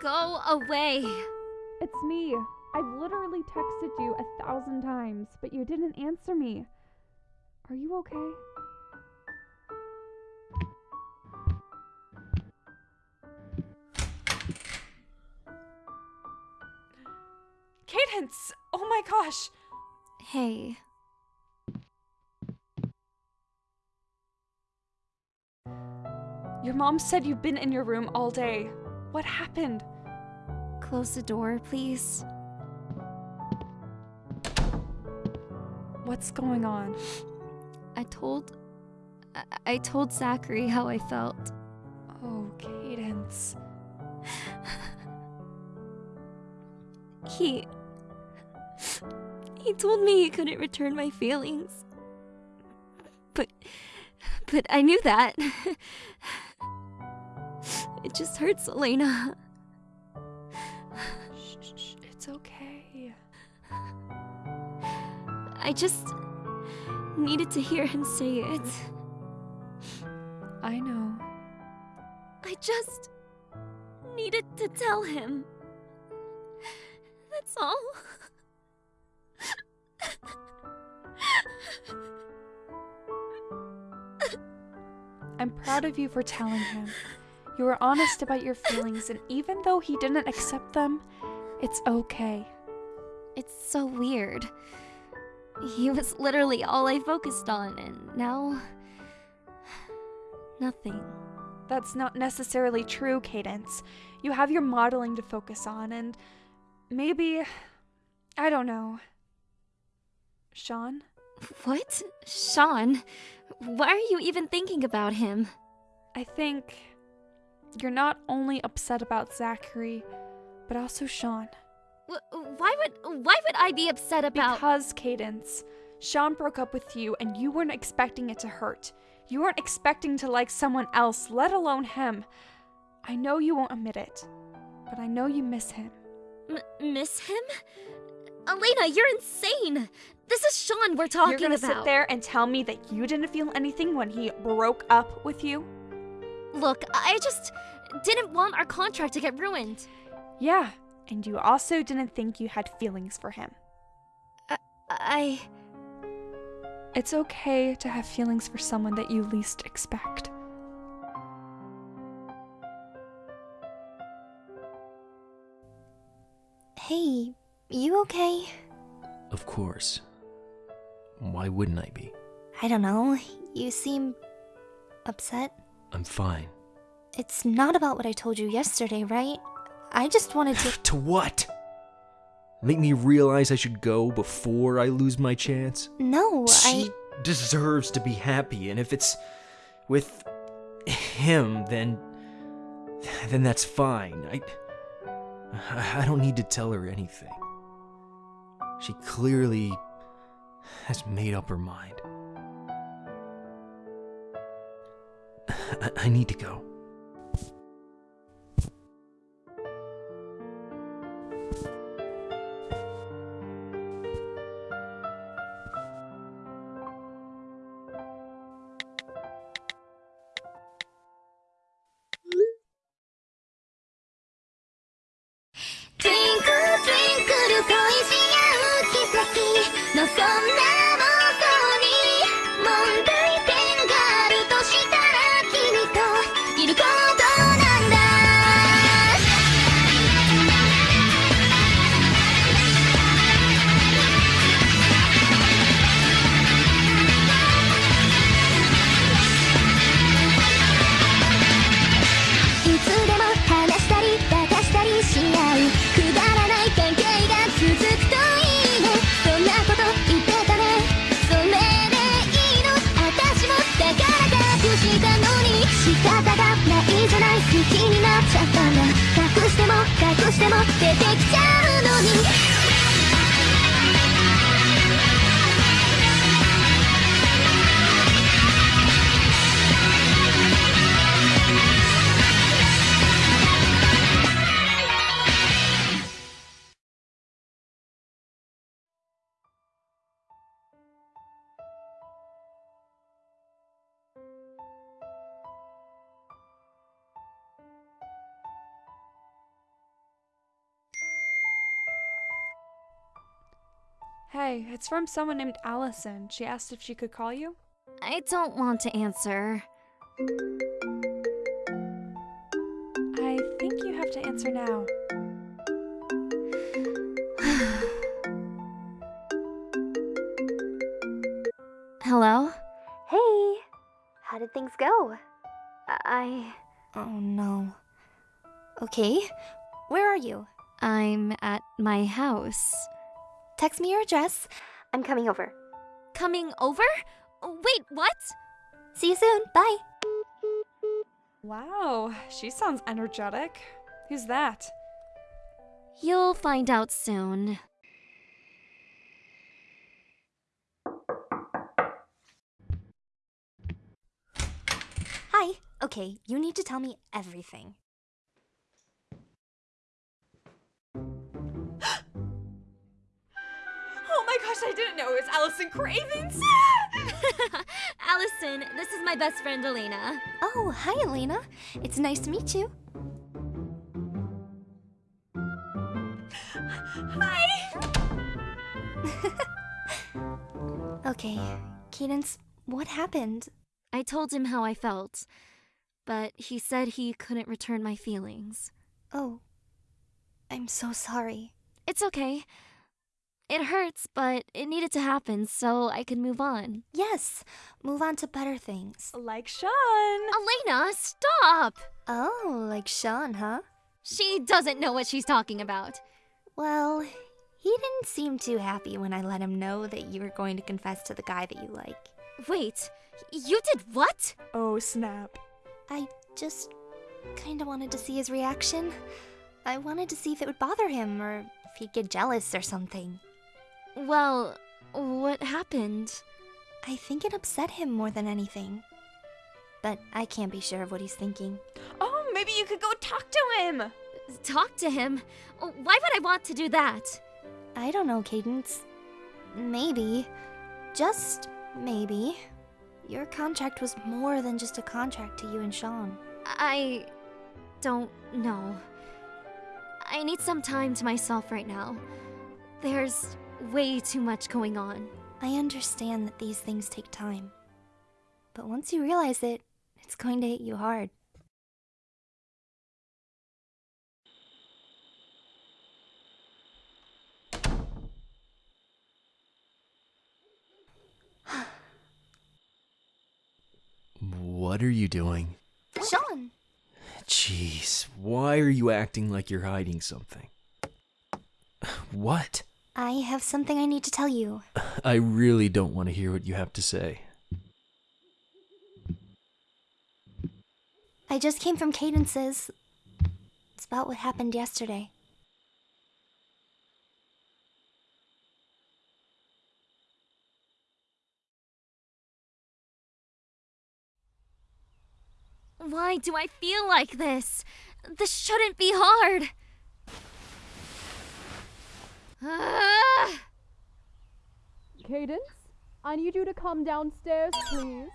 Go away. It's me. I've literally texted you a thousand times, but you didn't answer me. Are you okay? Cadence! Oh my gosh! Hey. Your mom said you've been in your room all day. What happened? Close the door, please. What's going on? I told. I, I told Zachary how I felt. Oh, Cadence. He. He told me he couldn't return my feelings. But. But I knew that. It just hurts, Elena. Shh, shh, it's okay. I just needed to hear him say it. I know. I just needed to tell him. That's all. I'm proud of you for telling him. You were honest about your feelings, and even though he didn't accept them, it's okay. It's so weird. He was literally all I focused on, and now. nothing. That's not necessarily true, Cadence. You have your modeling to focus on, and maybe. I don't know. Sean? What? Sean? Why are you even thinking about him? I think you're not only upset about Zachary, but also Sean. W- why would why would I be upset about Because, Cadence, Sean broke up with you and you weren't expecting it to hurt. You weren't expecting to like someone else, let alone him. I know you won't admit it, but I know you miss him. M- miss him? Elena, you're insane. This is Sean we're talking about. You're gonna about. sit there and tell me that you didn't feel anything when he broke up with you? Look, I just didn't want our contract to get ruined. Yeah, and you also didn't think you had feelings for him. I It's okay to have feelings for someone that you least expect. Hey, you okay? Of course. Why wouldn't I be? I don't know. You seem upset. I'm fine. It's not about what I told you yesterday, right? I just wanted to To what? Make me realize I should go before I lose my chance? No, I She deserves to be happy, and if it's with him, then then that's fine. I I don't need to tell her anything. She clearly has made up her mind. I, I need to go. しても出てきちゃう Hey, it's from someone named Allison. She asked if she could call you. I don't want to answer. I think you have to answer now. Hello? Hey, how did things go? I. Oh no. Okay, where are you? I'm at my house. Text me your address. I'm coming over. Coming over? Wait, what? See you soon. Bye. Wow, she sounds energetic. Who's that? You'll find out soon. Hi. Okay, you need to tell me everything. Gosh, I didn't know it was Allison Cravens! Allison, this is my best friend Elena. Oh, hi, Elena. It's nice to meet you. Hi! Okay, Cadence, what happened? I told him how I felt, but he said he couldn't return my feelings. Oh, I'm so sorry. It's okay. It hurts, but it needed to happen so I could move on. Yes, move on to better things. Like Sean! Elena, stop! Oh, like Sean, huh? She doesn't know what she's talking about. Well, he didn't seem too happy when I let him know that you were going to confess to the guy that you like. Wait, you did what? Oh snap. I just kinda wanted to see his reaction. I wanted to see if it would bother him or if he'd get jealous or something. Well, what happened? I think it upset him more than anything. But I can't be sure of what he's thinking. Oh, maybe you could go talk to him! Talk to him? Why would I want to do that? I don't know, Cadence. Maybe, just maybe, your contract was more than just a contract to you and Sean. I don't know. I need some time to myself right now. There's way too much going on. I understand that these things take time. But once you realize it, it's going to hit you hard. What are you doing? Sean! Jeez, why are you acting like you're hiding something? What? I have something I need to tell you. I really don't want to hear what you have to say. I just came from Cadence's. It's about what happened yesterday. Why do I feel like this? This shouldn't be hard. Ah! Cadence, I need you to come downstairs, please.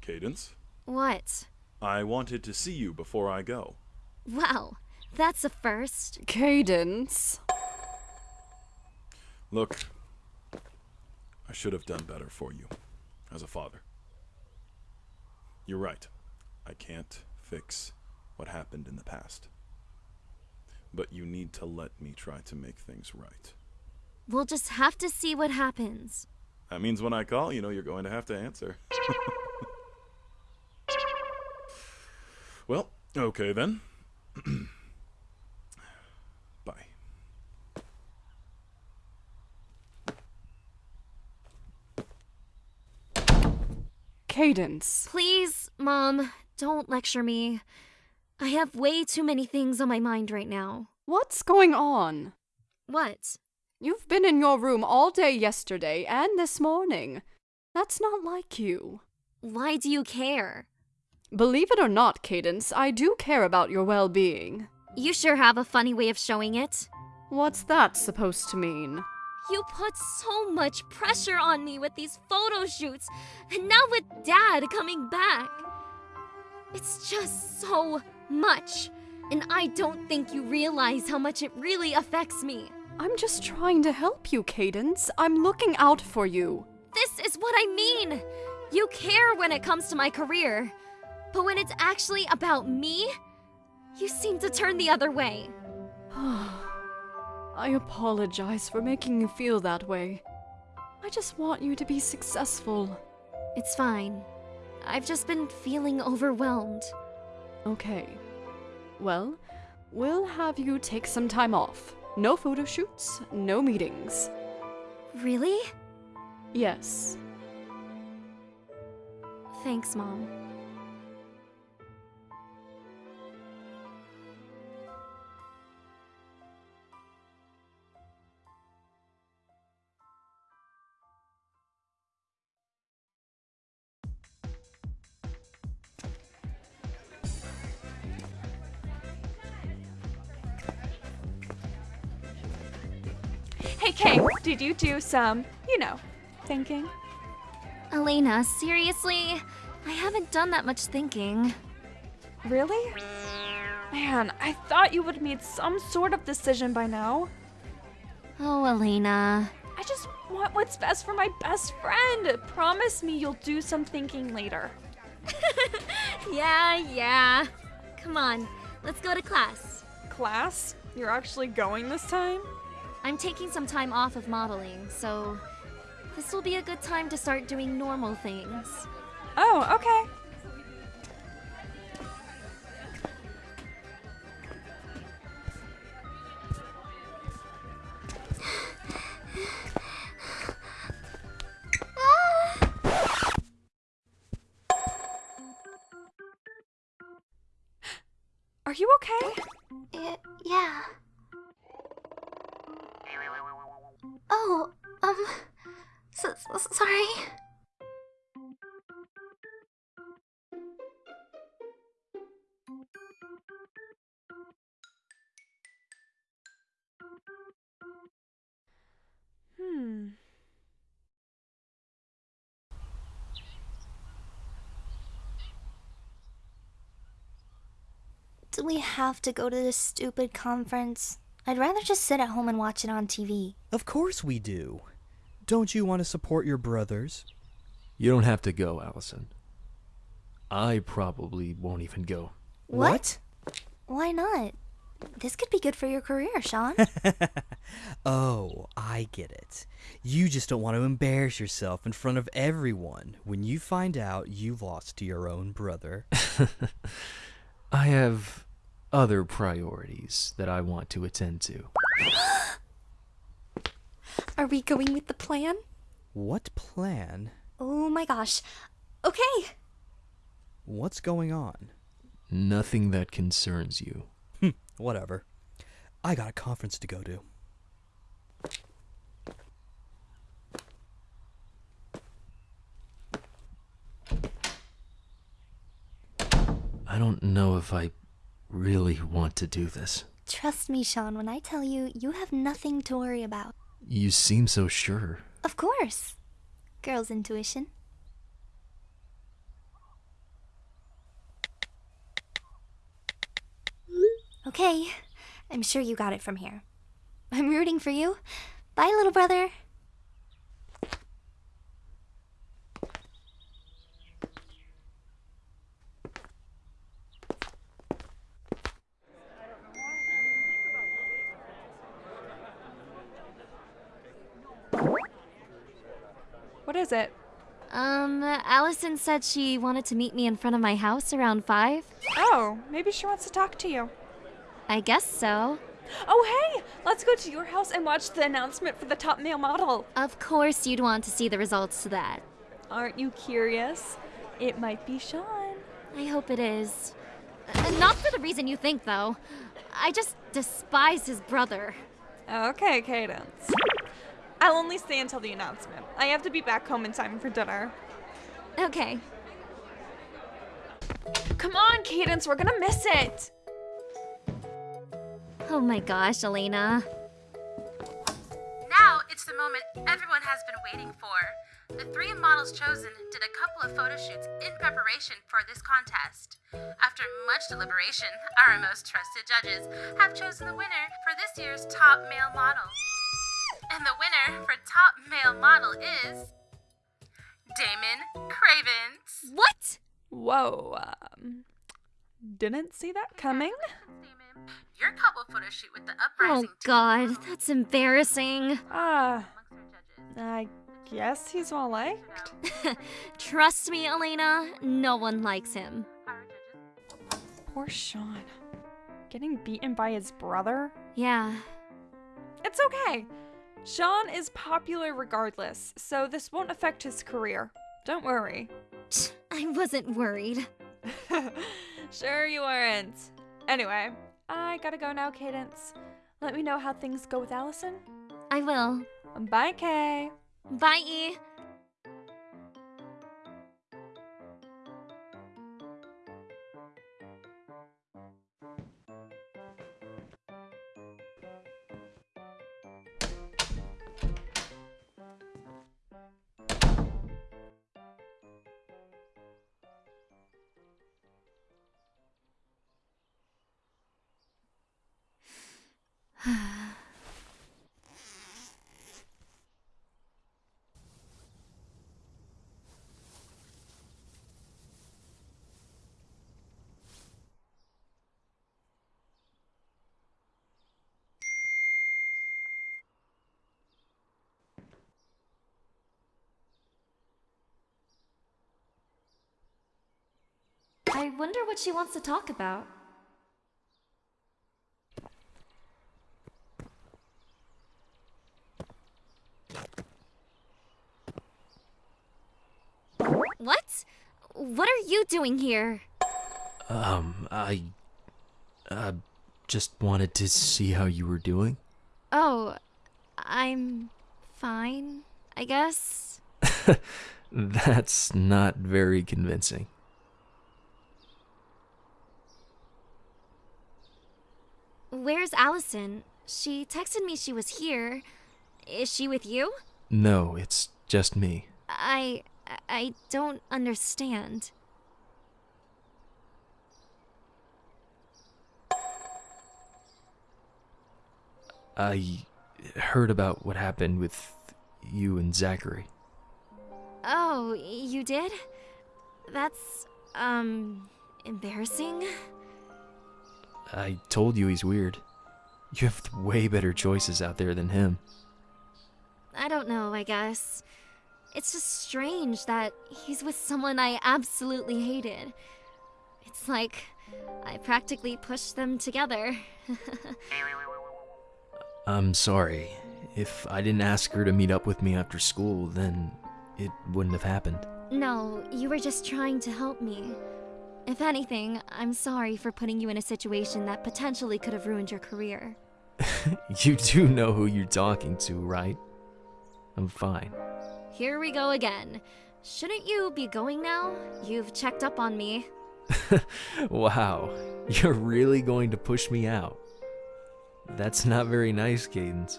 Cadence, What? I wanted to see you before I go. Wow, that's a first. Cadence. Look, I should have done better for you as a father. You're right. I can't fix what happened in the past. But you need to let me try to make things right. We'll just have to see what happens. That means when I call, you know you're going to have to answer. well, okay then. Bye. Cadence. Please, Mom, don't lecture me. I have way too many things on my mind right now. What's going on? What? You've been in your room all day yesterday and this morning. That's not like you. Why do you care? Believe it or not, Cadence, I do care about your well being. You sure have a funny way of showing it. What's that supposed to mean? You put so much pressure on me with these photo shoots, and now with Dad coming back. It's just so much. And I don't think you realize how much it really affects me. I'm just trying to help you, Cadence. I'm looking out for you. This is what I mean! You care when it comes to my career. But when it's actually about me, you seem to turn the other way. I apologize for making you feel that way. I just want you to be successful. It's fine. I've just been feeling overwhelmed. Okay. Well, we'll have you take some time off. No photo shoots, no meetings. Really? Yes. Thanks, Mom. Hey, did you do some, you know, thinking? Elena, seriously? I haven't done that much thinking. Really? Man, I thought you would have made some sort of decision by now. Oh, Elena. I just want what's best for my best friend. Promise me you'll do some thinking later. Yeah, yeah. Come on, let's go to class. Class? You're actually going this time? I'm taking some time off of modeling, so this will be a good time to start doing normal things. Oh, okay. Do we have to go to this stupid conference? I'd rather just sit at home and watch it on TV. Of course we do. Don't you want to support your brothers? You don't have to go, Allison. I probably won't even go. What? Why not? This could be good for your career, Sean. Oh, I get it. You just don't want to embarrass yourself in front of everyone when you find out you've lost to your own brother. I have other priorities that I want to attend to. Are we going with the plan? What plan? Oh my gosh. Okay. What's going on? Nothing that concerns you. Hm, whatever. I got a conference to go to. I don't know if I really want to do this. Trust me, Sean, when I tell you, you have nothing to worry about. You seem so sure. Of course. Girl's intuition. Okay, I'm sure you got it from here. I'm rooting for you. Bye, little brother. What is it? Um, Allison said she wanted to meet me in front of my house around 5. Oh, maybe she wants to talk to you. I guess so. Oh, hey! Let's go to your house and watch the announcement for the top male model. Of course, you'd want to see the results to that. Aren't you curious? It might be Sean. I hope it is. Uh, not for the reason you think, though. I just despise his brother. Okay, Cadence. I'll only stay until the announcement. I have to be back home in time for dinner. Okay. Come on, Cadence, we're gonna miss it. Oh my gosh, Elena. Now it's the moment everyone has been waiting for. The three models chosen did a couple of photo shoots in preparation for this contest. After much deliberation, our most trusted judges have chosen the winner for this year's top male model. And the winner for top male model is. Damon Cravens. What? Whoa. Um, didn't see that coming. Your couple photo shoot with the uprising. Oh uprising god, that's embarrassing. Ah, amongst our judges. I guess he's well liked. Trust me, Elena, no one likes him. Poor Sean. Getting beaten by his brother? Yeah. It's okay. Sean is popular regardless, so this won't affect his career. Don't worry. I wasn't worried. sure you weren't. Anyway, I gotta go now, Cadence. Let me know how things go with Allison. I will. Bye, Kay. Bye. I wonder what she wants to talk about. What? What are you doing here? Um, I. Uh, just wanted to see how you were doing. Oh, I'm fine, I guess. That's not very convincing. Where's Allison? She texted me she was here. Is she with you? No, it's just me. I I don't understand. I heard about what happened with you and Zachary. Oh, you did? That's um embarrassing. I told you he's weird. You have way better choices out there than him. I don't know, I guess. It's just strange that he's with someone I absolutely hated. It's like I practically pushed them together. I'm sorry. If I didn't ask her to meet up with me after school, then it wouldn't have happened. no, you were just trying to help me. If anything, I'm sorry for putting you in a situation that potentially could have ruined your career. you do know who you're talking to, right? I'm fine. Here we go again. Shouldn't you be going now? You've checked up on me. wow, you're really going to push me out. That's not very nice, Cadence.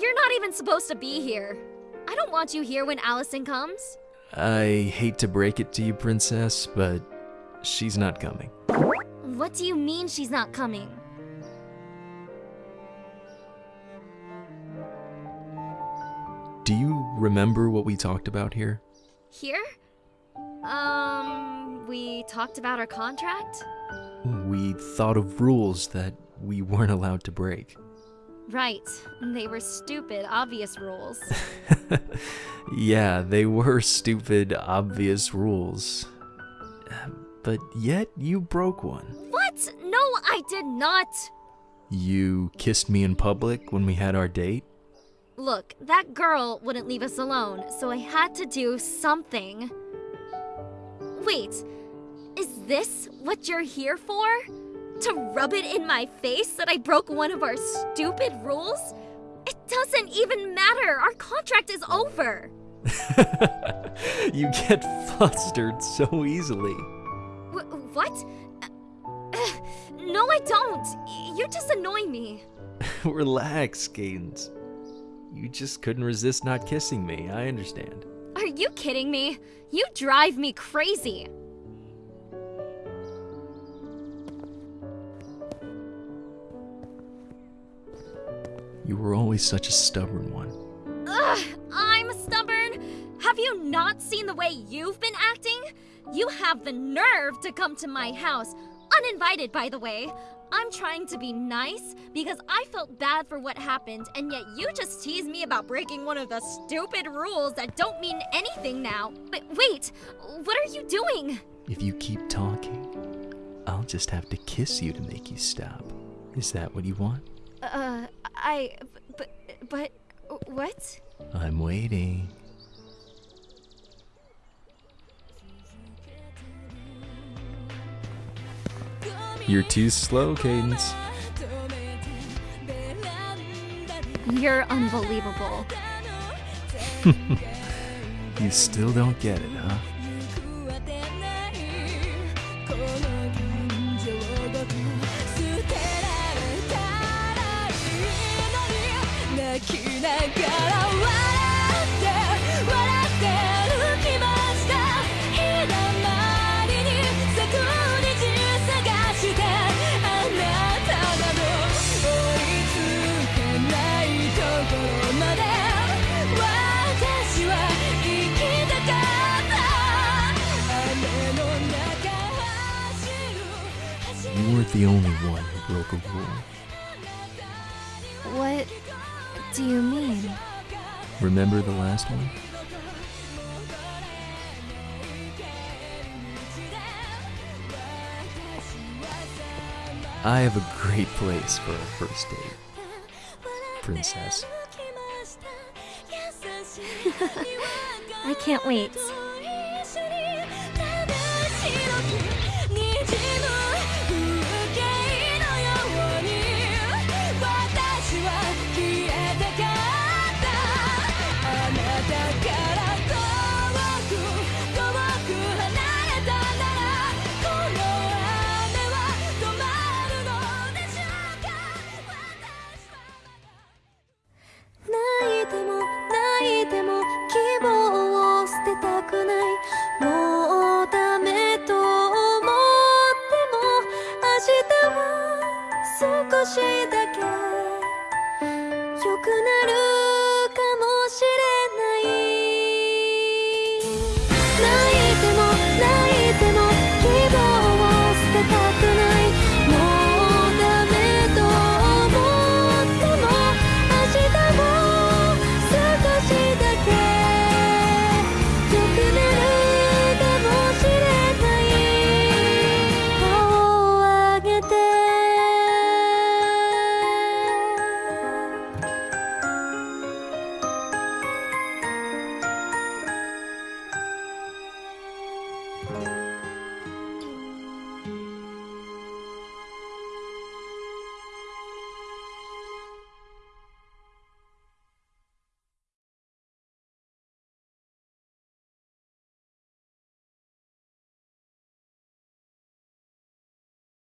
You're not even supposed to be here. I don't want you here when Allison comes. I hate to break it to you, Princess, but she's not coming. What do you mean she's not coming? Do you remember what we talked about here? Here? Um, we talked about our contract? We thought of rules that we weren't allowed to break. Right. They were stupid, obvious rules. yeah, they were stupid, obvious rules. But yet you broke one. what? No, I did not. You kissed me in public when we had our date? Look, that girl wouldn't leave us alone, so I had to do something. Wait, is this what you're here for? To rub it in my face that I broke one of our stupid rules? It doesn't even matter. Our contract is over. you get flustered so easily. Wh- what? Uh, no, I don't. You just annoy me. Relax, Cadence. You just couldn't resist not kissing me. I understand. Are you kidding me? You drive me crazy. You were always such a stubborn one. Ugh, I'm stubborn. Have you not seen the way you've been acting? You have the nerve to come to my house, uninvited, by the way. I'm trying to be nice because I felt bad for what happened, and yet you just tease me about breaking one of the stupid rules that don't mean anything now. But wait, what are you doing? If you keep talking, I'll just have to kiss you to make you stop. Is that what you want? Uh, I. But. But. What? I'm waiting. You're too slow, Cadence. You're unbelievable. You still don't get it, huh? Do you mean? Remember the last one? I have a great place for a first date, princess. I can't wait.「